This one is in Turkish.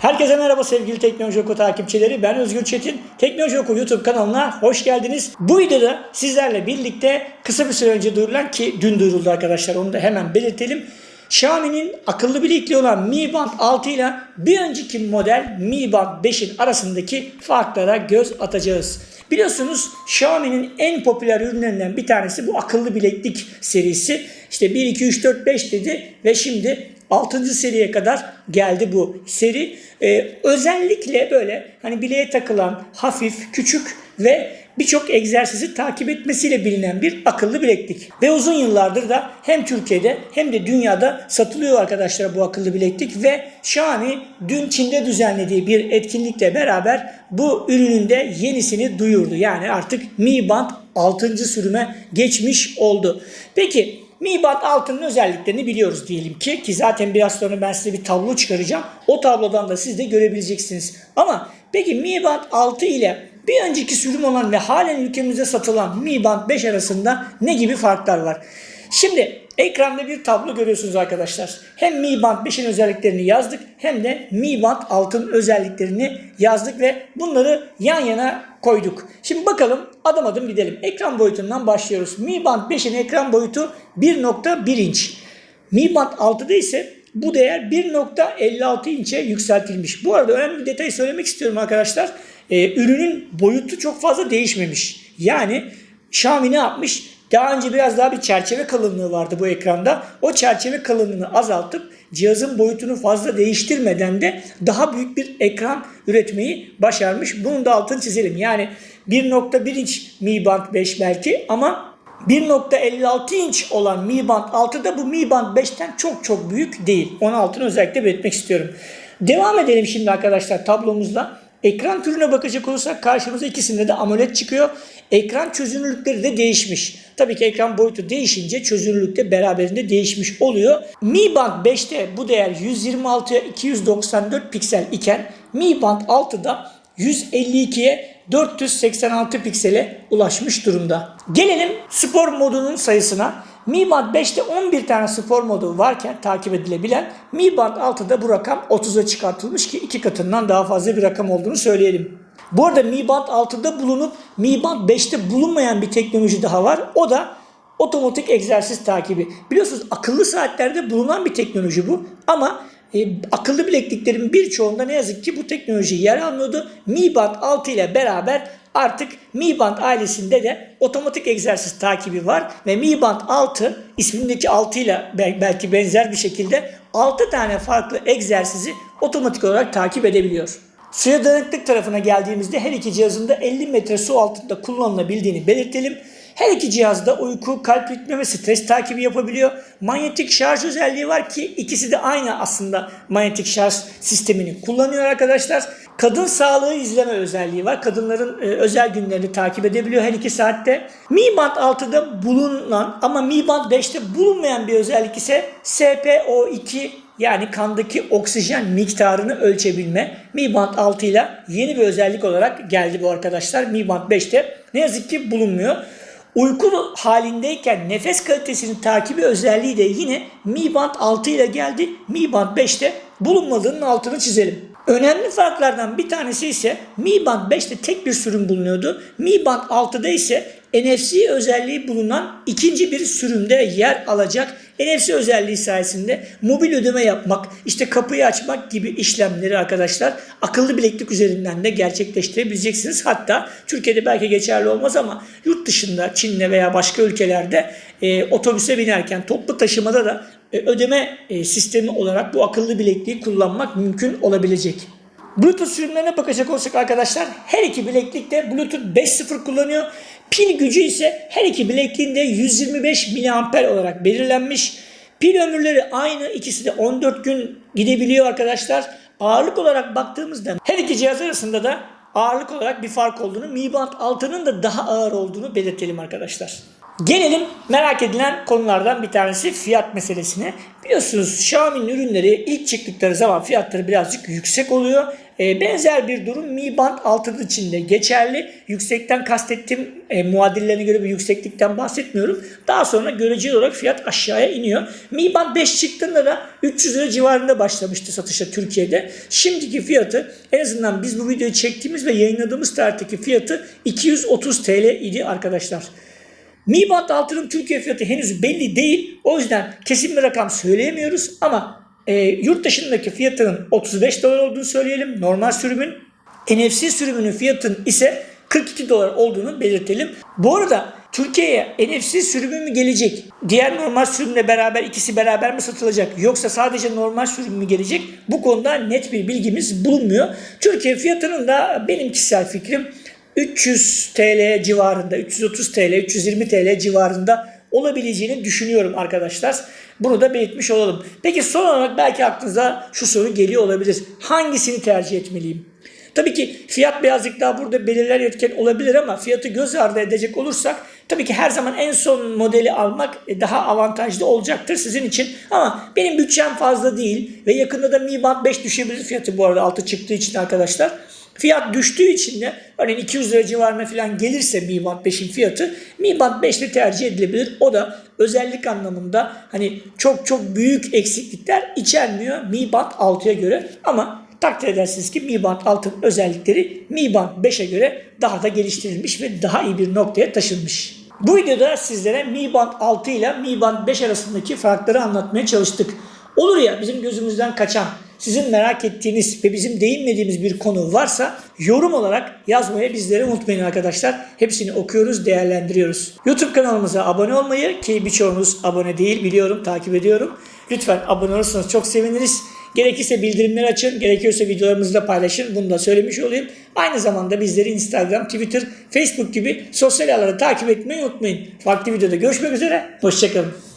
Herkese merhaba sevgili Teknoloji Oku takipçileri. Ben Özgür Çetin. Teknoloji Oku YouTube kanalına hoş geldiniz. Bu videoda sizlerle birlikte kısa bir süre önce duyurulan ki dün duyuruldu arkadaşlar onu da hemen belirtelim. Xiaomi'nin akıllı bilekliği olan Mi Band 6 ile bir önceki model Mi Band 5'in arasındaki farklara göz atacağız. Biliyorsunuz Xiaomi'nin en popüler ürünlerinden bir tanesi bu akıllı bileklik serisi. İşte 1, 2, 3, 4, 5 dedi ve şimdi 6. seriye kadar geldi bu seri. Ee, özellikle böyle hani bileğe takılan hafif, küçük ve birçok egzersizi takip etmesiyle bilinen bir akıllı bileklik. Ve uzun yıllardır da hem Türkiye'de hem de dünyada satılıyor arkadaşlar bu akıllı bileklik ve Xiaomi dün Çin'de düzenlediği bir etkinlikle beraber bu ürünün de yenisini duyurdu. Yani artık Mi Band 6. sürüme geçmiş oldu. Peki Mi Band 6'nın özelliklerini biliyoruz diyelim ki ki zaten biraz sonra ben size bir tablo çıkaracağım. O tablodan da siz de görebileceksiniz. Ama peki Mi Band 6 ile bir önceki sürüm olan ve halen ülkemizde satılan Mi Band 5 arasında ne gibi farklar var? Şimdi ekranda bir tablo görüyorsunuz arkadaşlar. Hem Mi Band 5'in özelliklerini yazdık hem de Mi Band 6'nın özelliklerini yazdık ve bunları yan yana koyduk. Şimdi bakalım adım adım gidelim. Ekran boyutundan başlıyoruz. Mi Band 5'in ekran boyutu 1.1 inç. Mi Band 6'da ise bu değer 1.56 inçe yükseltilmiş. Bu arada önemli bir detay söylemek istiyorum arkadaşlar. Ee, ürünün boyutu çok fazla değişmemiş. Yani Xiaomi ne yapmış? Daha önce biraz daha bir çerçeve kalınlığı vardı bu ekranda. O çerçeve kalınlığını azaltıp cihazın boyutunu fazla değiştirmeden de daha büyük bir ekran üretmeyi başarmış. Bunun da altını çizelim. Yani 1.1 inç Mi Band 5 belki ama 1.56 inç olan Mi Band 6 da bu Mi Band 5'ten çok çok büyük değil. Onun altını özellikle belirtmek istiyorum. Devam edelim şimdi arkadaşlar tablomuzla. Ekran türüne bakacak olursak karşımıza ikisinde de AMOLED çıkıyor. Ekran çözünürlükleri de değişmiş. Tabii ki ekran boyutu değişince çözünürlük de beraberinde değişmiş oluyor. Mi Band 5'te bu değer 126'ya 294 piksel iken Mi Band 6'da 152'ye 486 piksele ulaşmış durumda. Gelelim spor modunun sayısına. Mi Band 5'te 11 tane spor modu varken takip edilebilen Mi Band 6'da bu rakam 30'a çıkartılmış ki iki katından daha fazla bir rakam olduğunu söyleyelim. Bu arada Mi Band 6'da bulunup Mi Band 5'te bulunmayan bir teknoloji daha var. O da otomatik egzersiz takibi. Biliyorsunuz akıllı saatlerde bulunan bir teknoloji bu ama e, akıllı bilekliklerin birçoğunda ne yazık ki bu teknoloji yer almıyordu. Mi Band 6 ile beraber artık Mi Band ailesinde de otomatik egzersiz takibi var ve Mi Band 6 ismindeki 6 ile belki benzer bir şekilde 6 tane farklı egzersizi otomatik olarak takip edebiliyor. Suya dayanıklık tarafına geldiğimizde her iki cihazın da 50 metre su altında kullanılabildiğini belirtelim. Her iki cihazda uyku, kalp ritmi ve stres takibi yapabiliyor. Manyetik şarj özelliği var ki ikisi de aynı aslında manyetik şarj sistemini kullanıyor arkadaşlar. Kadın sağlığı izleme özelliği var. Kadınların e, özel günlerini takip edebiliyor her iki saatte. Mi Band 6'da bulunan ama Mi Band 5'te bulunmayan bir özellik ise SPO2 yani kandaki oksijen miktarını ölçebilme. Mi Band 6 ile yeni bir özellik olarak geldi bu arkadaşlar. Mi Band 5'te ne yazık ki bulunmuyor. Uyku halindeyken nefes kalitesini takibi özelliği de yine Mi Band 6 ile geldi. Mi Band 5'te bulunmadığının altını çizelim. Önemli farklardan bir tanesi ise Mi Band 5'te tek bir sürüm bulunuyordu. Mi Band 6'da ise NFC özelliği bulunan ikinci bir sürümde yer alacak. NFC özelliği sayesinde mobil ödeme yapmak, işte kapıyı açmak gibi işlemleri arkadaşlar akıllı bileklik üzerinden de gerçekleştirebileceksiniz. Hatta Türkiye'de belki geçerli olmaz ama yurt dışında Çin'de veya başka ülkelerde e, otobüse binerken toplu taşımada da e, ödeme e, sistemi olarak bu akıllı bilekliği kullanmak mümkün olabilecek. Bluetooth sürümlerine bakacak olsak arkadaşlar her iki bileklik de Bluetooth 5.0 kullanıyor. Pil gücü ise her iki bilekliğinde 125 mAh olarak belirlenmiş. Pil ömürleri aynı. ikisi de 14 gün gidebiliyor arkadaşlar. Ağırlık olarak baktığımızda her iki cihaz arasında da ağırlık olarak bir fark olduğunu, Mi Band 6'nın da daha ağır olduğunu belirtelim arkadaşlar. Gelelim merak edilen konulardan bir tanesi fiyat meselesine. Biliyorsunuz Xiaomi'nin ürünleri ilk çıktıkları zaman fiyatları birazcık yüksek oluyor. E, benzer bir durum Mi Band 6 için de geçerli. Yüksekten kastettiğim e, muadillerine göre bir yükseklikten bahsetmiyorum. Daha sonra göreceli olarak fiyat aşağıya iniyor. Mi Band 5 çıktığında da 300 lira civarında başlamıştı satışa Türkiye'de. Şimdiki fiyatı en azından biz bu videoyu çektiğimiz ve yayınladığımız tarihteki fiyatı 230 TL idi arkadaşlar. Mi Band 6'nın Türkiye fiyatı henüz belli değil. O yüzden kesin bir rakam söyleyemiyoruz ama e, yurt dışındaki fiyatının 35 dolar olduğunu söyleyelim. Normal sürümün. NFC sürümünün fiyatının ise 42 dolar olduğunu belirtelim. Bu arada Türkiye'ye NFC sürümü mü gelecek? Diğer normal sürümle beraber ikisi beraber mi satılacak? Yoksa sadece normal sürüm mü gelecek? Bu konuda net bir bilgimiz bulunmuyor. Türkiye fiyatının da benim kişisel fikrim 300 TL civarında, 330 TL, 320 TL civarında olabileceğini düşünüyorum arkadaşlar. Bunu da belirtmiş olalım. Peki son olarak belki aklınıza şu soru geliyor olabilir. Hangisini tercih etmeliyim? Tabii ki fiyat birazcık daha burada belirler etken olabilir ama fiyatı göz ardı edecek olursak tabii ki her zaman en son modeli almak daha avantajlı olacaktır sizin için. Ama benim bütçem fazla değil ve yakında da Mi Band 5 düşebilir fiyatı bu arada altı çıktığı için arkadaşlar. Fiyat düştüğü için de örneğin 200 lira civarına falan gelirse Mi Band 5'in fiyatı Mi Band 5 ile tercih edilebilir. O da özellik anlamında hani çok çok büyük eksiklikler içermiyor Mi Band 6'ya göre ama takdir edersiniz ki Mi Band 6'nın özellikleri Mi Band 5'e göre daha da geliştirilmiş ve daha iyi bir noktaya taşınmış. Bu videoda sizlere Mi Band 6 ile Mi Band 5 arasındaki farkları anlatmaya çalıştık. Olur ya bizim gözümüzden kaçan, sizin merak ettiğiniz ve bizim değinmediğimiz bir konu varsa yorum olarak yazmayı bizlere unutmayın arkadaşlar. Hepsini okuyoruz, değerlendiriyoruz. YouTube kanalımıza abone olmayı ki birçoğunuz abone değil biliyorum, takip ediyorum. Lütfen abone olursanız çok seviniriz. Gerekirse bildirimleri açın, gerekiyorsa videolarımızı da paylaşın. Bunu da söylemiş olayım. Aynı zamanda bizleri Instagram, Twitter, Facebook gibi sosyal ağları takip etmeyi unutmayın. Farklı videoda görüşmek üzere. Hoşçakalın.